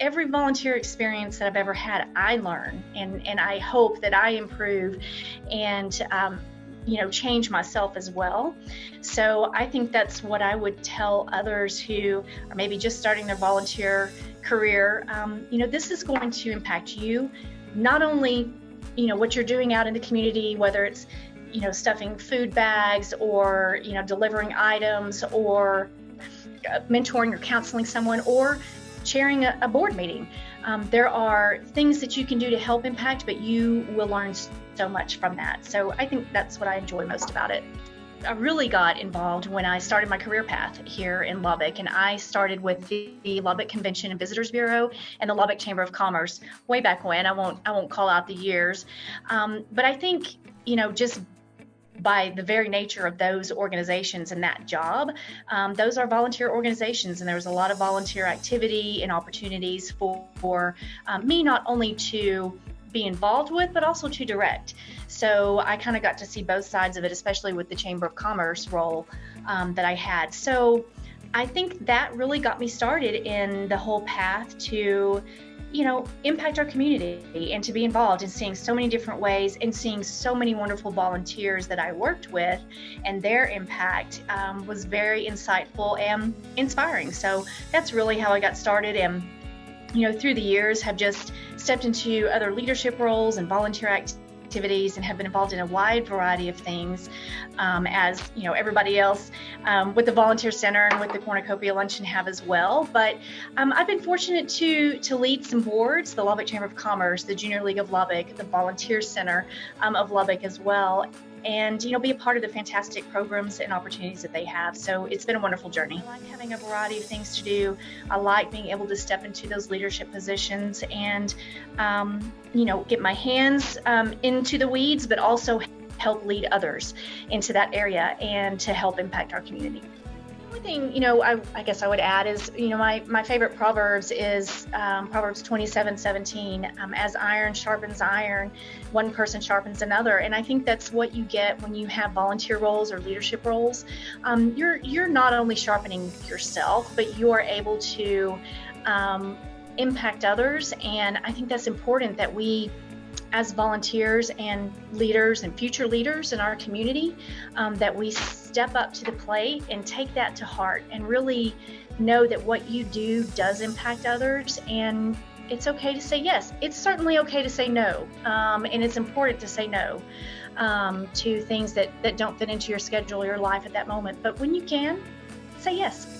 every volunteer experience that I've ever had, I learn and, and I hope that I improve and, um, you know, change myself as well. So I think that's what I would tell others who are maybe just starting their volunteer career. Um, you know, this is going to impact you, not only, you know, what you're doing out in the community, whether it's, you know, stuffing food bags or, you know, delivering items or uh, mentoring or counseling someone or chairing a, a board meeting. Um, there are things that you can do to help impact, but you will learn so much from that. So I think that's what I enjoy most about it. I really got involved when I started my career path here in Lubbock, and I started with the, the, Lubbock Convention and Visitors Bureau and the Lubbock Chamber of Commerce way back when. I won't I won't call out the years, um, but I think you know just by the very nature of those organizations and that job, um, those are volunteer organizations, and there was a lot of volunteer activity and opportunities for, for um, me not only to be involved with, but also to direct. So I kind of got to see both sides of it, especially with the Chamber of Commerce role um, that I had. So I think that really got me started in the whole path to you know, impact our community and to be involved in seeing so many different ways and seeing so many wonderful volunteers that I worked with and their impact um, was very insightful and inspiring. So that's really how I got started and you know, through the years have just stepped into other leadership roles and volunteer activities activities and have been involved in a wide variety of things um, as you know everybody else um, with the volunteer center and with the cornucopia luncheon have as well. But um, I've been fortunate to to lead some boards the Lubbock Chamber of Commerce the Junior League of Lubbock the Volunteer Center um, of Lubbock as well and you know be a part of the fantastic programs and opportunities that they have. So it's been a wonderful journey. I like having a variety of things to do. I like being able to step into those leadership positions and um, you know get my hands um, into the weeds but also help lead others into that area and to help impact our community only thing you know I, I, guess I would add is you know my my favorite proverbs is um, Proverbs 27 17 um, as iron sharpens iron one person sharpens another. And I think that's what you get when you have volunteer roles or leadership roles. Um, you're you're not only sharpening yourself but you are able to um, impact others. And I think that's important that we as volunteers and leaders and future leaders in our community um, that we step up to the plate and take that to heart and really know that what you do does impact others and it's okay to say yes. It's certainly okay to say no, um, and it's important to say no um, to things that, that don't fit into your schedule or your life at that moment. But when you can, say yes.